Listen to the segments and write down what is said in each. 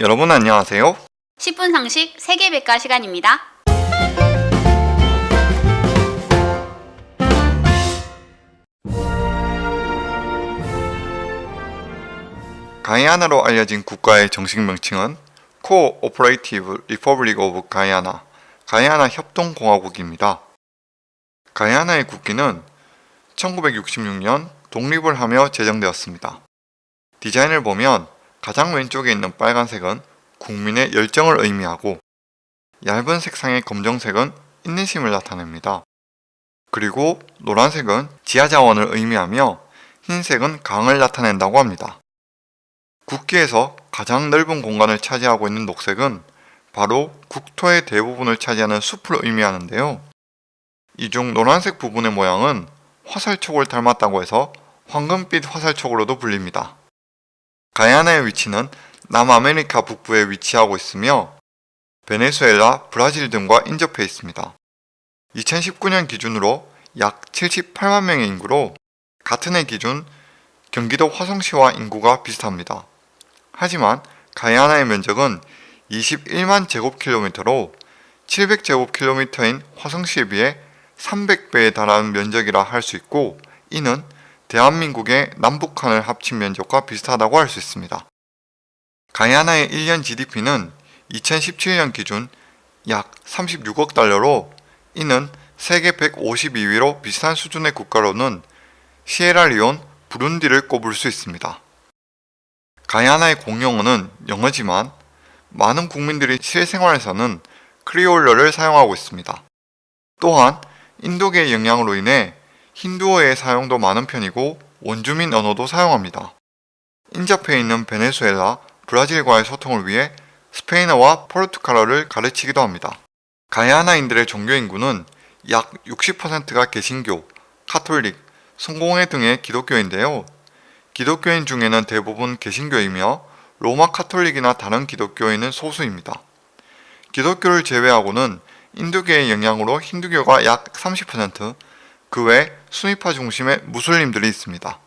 여러분 안녕하세요. 10분 상식 세계백과 시간입니다. 가이아나로 알려진 국가의 정식 명칭은 Cooperative Republic of Guyana, 가이아나 협동공화국입니다. 가이아나의 국기는 1966년 독립을 하며 제정되었습니다. 디자인을 보면 가장 왼쪽에 있는 빨간색은 국민의 열정을 의미하고 얇은 색상의 검정색은 인내심을 나타냅니다. 그리고 노란색은 지하자원을 의미하며 흰색은 강을 나타낸다고 합니다. 국기에서 가장 넓은 공간을 차지하고 있는 녹색은 바로 국토의 대부분을 차지하는 숲을 의미하는데요. 이 중 노란색 부분의 모양은 화살촉을 닮았다고 해서 황금빛 화살촉으로도 불립니다. 가야나의 위치는 남아메리카 북부에 위치하고 있으며 베네수엘라, 브라질 등과 인접해 있습니다. 2019년 기준으로 약 78만 명의 인구로 같은 해 기준 경기도 화성시와 인구가 비슷합니다. 하지만 가야나의 면적은 21만 제곱킬로미터로 700제곱킬로미터인 화성시에 비해 300배에 달하는 면적이라 할 수 있고 이는 대한민국의 남북한을 합친 면적과 비슷하다고 할 수 있습니다. 가야나의 1년 GDP는 2017년 기준 약 36억 달러로 이는 세계 152위로 비슷한 수준의 국가로는 시에라리온, 부룬디를 꼽을 수 있습니다. 가야나의 공용어는 영어지만 많은 국민들이 실생활에서는 크리올어를 사용하고 있습니다. 또한 인도계의 영향으로 인해 힌두어의 사용도 많은 편이고 원주민 언어도 사용합니다. 인접해 있는 베네수엘라, 브라질과의 소통을 위해 스페인어와 포르투갈어를 가르치기도 합니다. 가야나인들의 종교 인구는 약 60%가 개신교, 카톨릭, 성공회 등의 기독교인데요. 기독교인 중에는 대부분 개신교이며 로마 카톨릭이나 다른 기독교인은 소수입니다. 기독교를 제외하고는 인도계의 영향으로 힌두교가 약 30%, 그 외 수니파 중심의 무슬림들이 있습니다.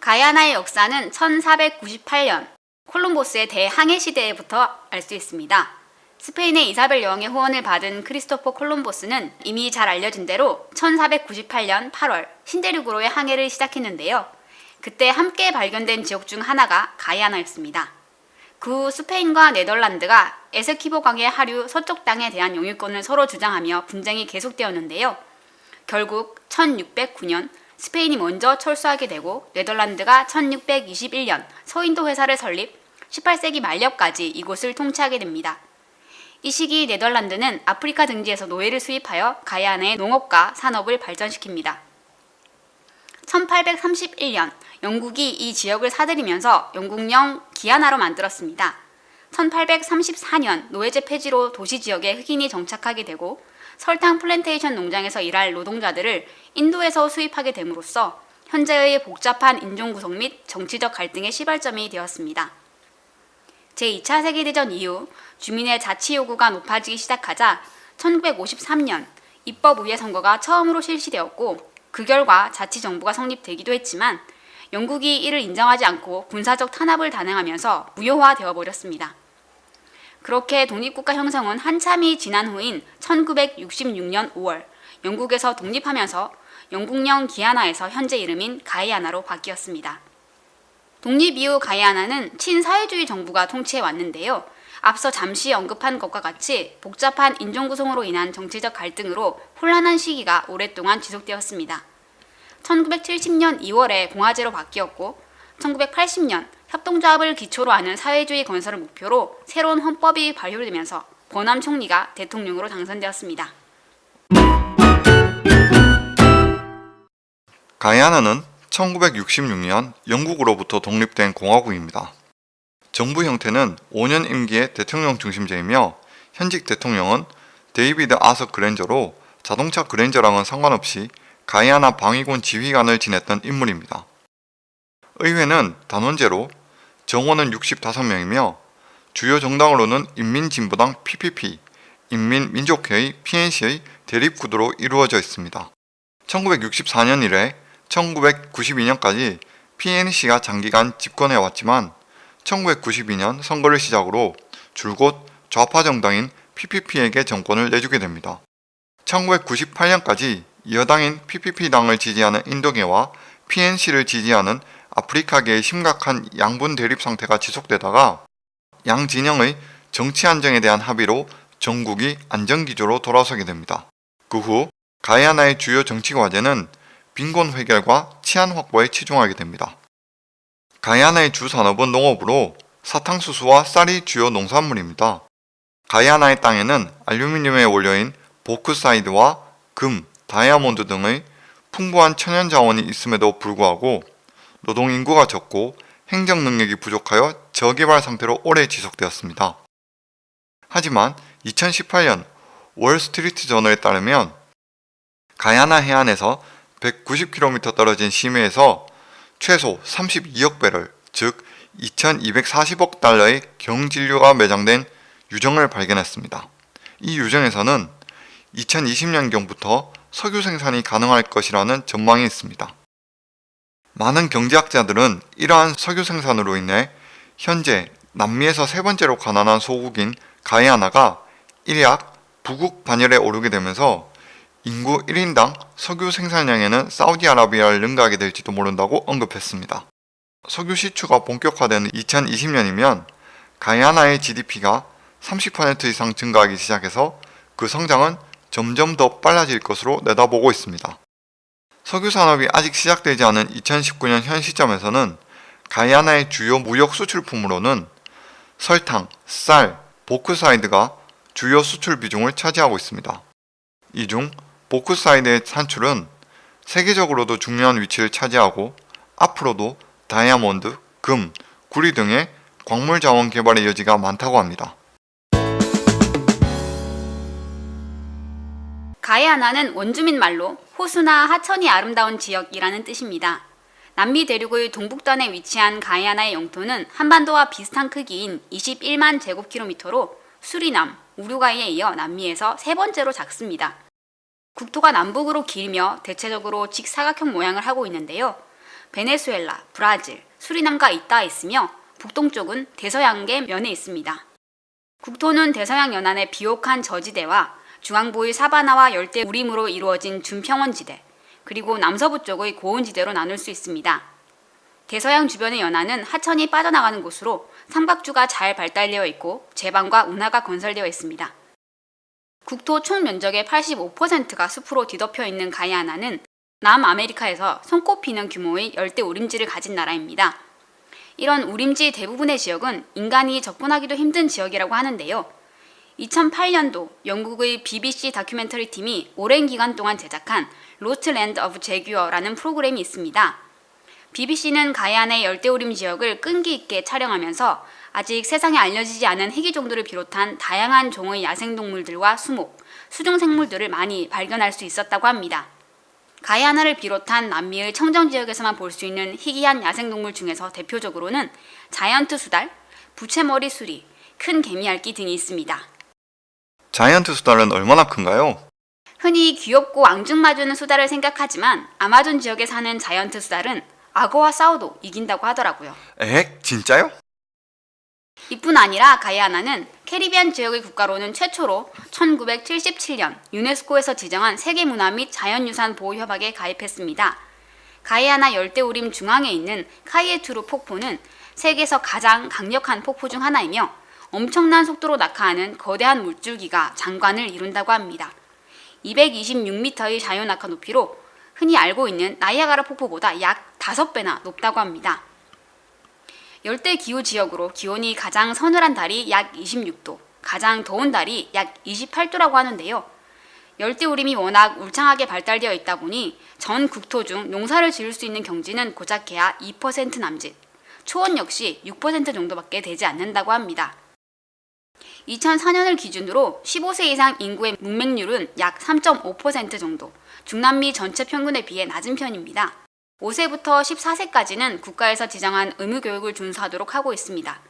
가야나의 역사는 1498년 콜롬보스의 대항해 시대부터 알 수 있습니다. 스페인의 이사벨 여왕의 후원을 받은 크리스토퍼 콜롬보스는 이미 잘 알려진 대로 1498년 8월 신대륙으로의 항해를 시작했는데요. 그때 함께 발견된 지역 중 하나가 가야나였습니다. 그 후 스페인과 네덜란드가 에스키보 강의 하류 서쪽 땅에 대한 영유권을 서로 주장하며 분쟁이 계속되었는데요. 결국 1609년 스페인이 먼저 철수하게 되고 네덜란드가 1621년 서인도 회사를 설립 18세기 말년까지 이곳을 통치하게 됩니다. 이 시기 네덜란드는 아프리카 등지에서 노예를 수입하여 가야나의 농업과 산업을 발전시킵니다. 1831년 영국이 이 지역을 사들이면서 영국령 기아나로 만들었습니다. 1834년 노예제 폐지로 도시 지역에 흑인이 정착하게 되고 설탕 플랜테이션 농장에서 일할 노동자들을 인도에서 수입하게 됨으로써 현재의 복잡한 인종 구성 및 정치적 갈등의 시발점이 되었습니다. 제2차 세계대전 이후 주민의 자치 요구가 높아지기 시작하자 1953년 입법의회 선거가 처음으로 실시되었고 그 결과 자치정부가 성립되기도 했지만 영국이 이를 인정하지 않고 군사적 탄압을 단행하면서 무효화되어 버렸습니다. 그렇게 독립국가 형성은 한참이 지난 후인 1966년 5월 영국에서 독립하면서 영국령 기아나에서 현재 이름인 가이아나로 바뀌었습니다. 독립 이후 가이아나는 친사회주의 정부가 통치해 왔는데요. 앞서 잠시 언급한 것과 같이 복잡한 인종 구성으로 인한 정치적 갈등으로 혼란한 시기가 오랫동안 지속되었습니다. 1970년 2월에 공화제로 바뀌었고 1980년 협동조합을 기초로 하는 사회주의 건설을 목표로 새로운 헌법이 발효되면서 버남 총리가 대통령으로 당선되었습니다. 가야나는 1966년 영국으로부터 독립된 공화국입니다. 정부 형태는 5년 임기의 대통령 중심제이며 현직 대통령은 데이비드 아서 그랜저로 자동차 그랜저랑은 상관없이 가이아나 방위군 지휘관을 지냈던 인물입니다. 의회는 단원제로 정원은 65명이며 주요 정당으로는 인민진보당 PPP, 인민민족회의 PNC의 대립구도로 이루어져 있습니다. 1964년 이래 1992년까지 PNC가 장기간 집권해 왔지만 1992년 선거를 시작으로 줄곧 좌파 정당인 PPP에게 정권을 내주게 됩니다. 1998년까지 여당인 PPP당을 지지하는 인도계와 PNC를 지지하는 아프리카계의 심각한 양분 대립 상태가 지속되다가 양 진영의 정치 안정에 대한 합의로 전국이 안정기조로 돌아서게 됩니다. 그 후 가야나의 주요 정치 과제는 빈곤 해결과 치안 확보에 치중하게 됩니다. 가야나의 주 산업은 농업으로 사탕수수와 쌀이 주요 농산물입니다. 가야나의 땅에는 알루미늄에 올려인 보크사이드와 금, 다이아몬드 등의 풍부한 천연 자원이 있음에도 불구하고 노동 인구가 적고 행정 능력이 부족하여 저개발 상태로 오래 지속되었습니다. 하지만 2018년 월스트리트 저널에 따르면 가야나 해안에서 190km 떨어진 심해에서 최소 32억 배럴, 즉 2240억 달러의 경진료가 매장된 유정을 발견했습니다. 이 유정에서는 2020년경부터 석유 생산이 가능할 것이라는 전망이 있습니다. 많은 경제학자들은 이러한 석유 생산으로 인해 현재 남미에서 세 번째로 가난한 소국인 가이아나가 일약 부국 반열에 오르게 되면서 인구 1인당 석유 생산량에는 사우디아라비아를 능가하게 될지도 모른다고 언급했습니다. 석유 시추가 본격화되는 2020년이면 가이아나의 GDP가 30% 이상 증가하기 시작해서 그 성장은 점점 더 빨라질 것으로 내다보고 있습니다. 석유 산업이 아직 시작되지 않은 2019년 현 시점에서는 가이아나의 주요 무역 수출품으로는 설탕, 쌀, 보크사이트가 주요 수출 비중을 차지하고 있습니다. 이 중 보크사이트의 산출은 세계적으로도 중요한 위치를 차지하고 앞으로도 다이아몬드, 금, 구리 등의 광물 자원 개발의 여지가 많다고 합니다. 가야나는 원주민 말로 호수나 하천이 아름다운 지역이라는 뜻입니다. 남미 대륙의 동북단에 위치한 가야나의 영토는 한반도와 비슷한 크기인 21만 제곱킬로미터로 수리남, 우루과이에 이어 남미에서 세 번째로 작습니다. 국토가 남북으로 길며 대체적으로 직사각형 모양을 하고 있는데요. 베네수엘라, 브라질, 수리남과 잇닿아 있으며 북동쪽은 대서양계 면에 있습니다. 국토는 대서양 연안의 비옥한 저지대와 중앙부의 사바나와 열대 우림으로 이루어진 준평원지대, 그리고 남서부 쪽의 고온지대로 나눌 수 있습니다. 대서양 주변의 연안은 하천이 빠져나가는 곳으로 삼각주가 잘 발달되어 있고 제방과 운하가 건설되어 있습니다. 국토 총 면적의 85%가 숲으로 뒤덮여 있는 가이아나는 남아메리카에서 손꼽히는 규모의 열대 우림지를 가진 나라입니다. 이런 우림지 대부분의 지역은 인간이 접근하기도 힘든 지역이라고 하는데요. 2008년도 영국의 BBC 다큐멘터리 팀이 오랜 기간 동안 제작한 Lost Land of Jaguar라는 프로그램이 있습니다. BBC는 가야나의 열대우림 지역을 끈기 있게 촬영하면서 아직 세상에 알려지지 않은 희귀 종들을 비롯한 다양한 종의 야생동물들과 수목, 수중생물들을 많이 발견할 수 있었다고 합니다. 가야나를 비롯한 남미의 청정 지역에서만 볼 수 있는 희귀한 야생동물 중에서 대표적으로는 자이언트 수달, 부채머리 수리, 큰개미핥기 등이 있습니다. 자이언트 수달은 얼마나 큰가요? 흔히 귀엽고 앙증맞은 수달을 생각하지만 아마존 지역에 사는 자이언트 수달은 악어와 싸워도 이긴다고 하더라고요. 에? 진짜요? 이뿐 아니라 가이아나는 캐리비안 지역의 국가로는 최초로 1977년 유네스코에서 지정한 세계문화 및 자연유산 보호협약에 가입했습니다. 가이아나 열대우림 중앙에 있는 카이에투르 폭포는 세계에서 가장 강력한 폭포 중 하나이며 엄청난 속도로 낙하하는 거대한 물줄기가 장관을 이룬다고 합니다. 226m의 자연 낙하 높이로 흔히 알고 있는 나이아가라 폭포보다 약 5배나 높다고 합니다. 열대 기후 지역으로 기온이 가장 서늘한 달이 약 26도, 가장 더운 달이 약 28도라고 하는데요. 열대우림이 워낙 울창하게 발달되어 있다 보니 전 국토 중 농사를 지을 수 있는 경지는 고작 해야 2% 남짓, 초원 역시 6% 정도밖에 되지 않는다고 합니다. 2004년을 기준으로 15세 이상 인구의 문맹률은 약 3.5% 정도, 중남미 전체 평균에 비해 낮은 편입니다. 5세부터 14세까지는 국가에서 지정한 의무교육을 준수하도록 하고 있습니다.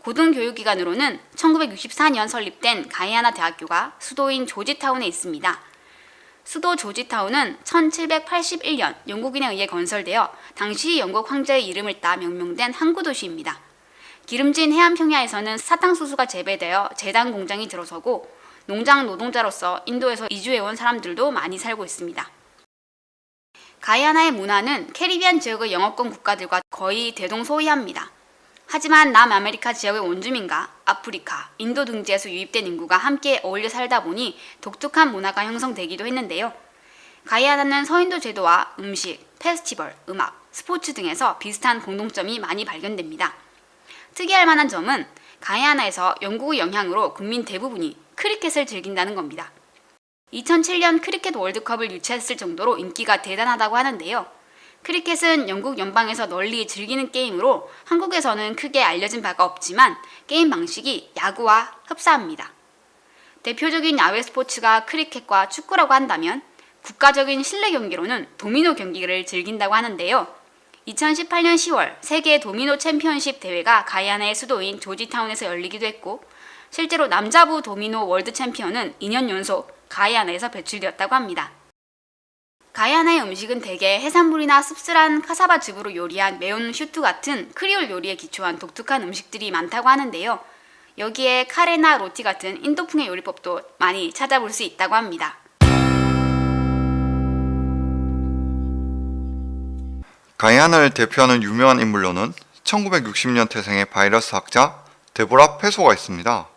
고등교육기관으로는 1964년 설립된 가이아나 대학교가 수도인 조지타운에 있습니다. 수도 조지타운은 1781년 영국인에 의해 건설되어 당시 영국 황제의 이름을 따 명명된 항구 도시입니다. 기름진 해안 평야에서는 사탕수수가 재배되어 제당 공장이 들어서고 농장 노동자로서 인도에서 이주해온 사람들도 많이 살고 있습니다. 가이아나의 문화는 캐리비안 지역의 영어권 국가들과 거의 대동소이합니다. 하지만 남아메리카 지역의 원주민과 아프리카, 인도 등지에서 유입된 인구가 함께 어울려 살다 보니 독특한 문화가 형성되기도 했는데요. 가이아나는 서인도 제도와 음식, 페스티벌, 음악, 스포츠 등에서 비슷한 공동점이 많이 발견됩니다. 특이할 만한 점은 가이아나에서 영국의 영향으로 국민 대부분이 크리켓을 즐긴다는 겁니다. 2007년 크리켓 월드컵을 유치했을 정도로 인기가 대단하다고 하는데요. 크리켓은 영국 연방에서 널리 즐기는 게임으로 한국에서는 크게 알려진 바가 없지만 게임 방식이 야구와 흡사합니다. 대표적인 야외 스포츠가 크리켓과 축구라고 한다면 국가적인 실내 경기로는 도미노 경기를 즐긴다고 하는데요. 2018년 10월 세계 도미노 챔피언십 대회가 가이아나의 수도인 조지타운에서 열리기도 했고 실제로 남자부 도미노 월드 챔피언은 2년 연속 가이아나에서 배출되었다고 합니다. 가이아나의 음식은 대개 해산물이나 씁쓸한 카사바 즙으로 요리한 매운 스튜 같은 크리올 요리에 기초한 독특한 음식들이 많다고 하는데요. 여기에 카레나 로티 같은 인도풍의 요리법도 많이 찾아볼 수 있다고 합니다. 가이아나를 대표하는 유명한 인물로는 1960년 태생의 바이러스 학자 데보라 페소가 있습니다.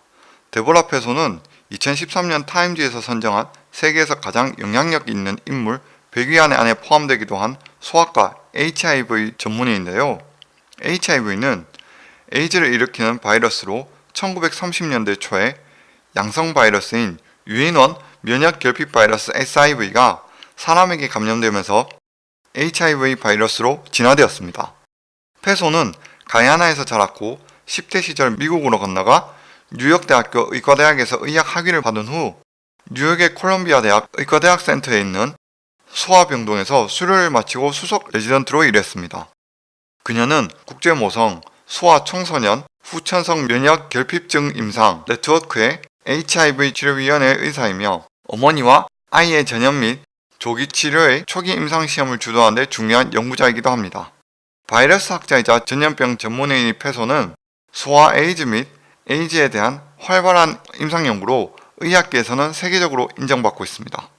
데보라 페소는 2013년 타임지에서 선정한 세계에서 가장 영향력 있는 인물 100위 안에 안에 포함되기도 한 소아과 HIV 전문의인데요. HIV는 에이즈를 일으키는 바이러스로 1930년대 초에 양성 바이러스인 유인원 면역 결핍 바이러스 SIV가 사람에게 감염되면서 HIV 바이러스로 진화되었습니다. 페소는 가야나에서 자랐고 10대 시절 미국으로 건너가 뉴욕대학교 의과대학에서 의학 학위를 받은 후 뉴욕의 콜롬비아 대학 의과대학 센터에 있는 소아병동에서 수료를 마치고 수석 레지던트로 일했습니다. 그녀는 국제모성 소아청소년 후천성 면역 결핍증 임상 네트워크의 HIV 치료위원회 의사이며 어머니와 아이의 전염 및 조기 치료의 초기 임상 시험을 주도하는 데 중요한 연구자이기도 합니다. 바이러스 학자이자 전염병 전문의인 페소는 소아 에이즈 및 에이즈에 대한 활발한 임상 연구로 의학계에서는 세계적으로 인정받고 있습니다.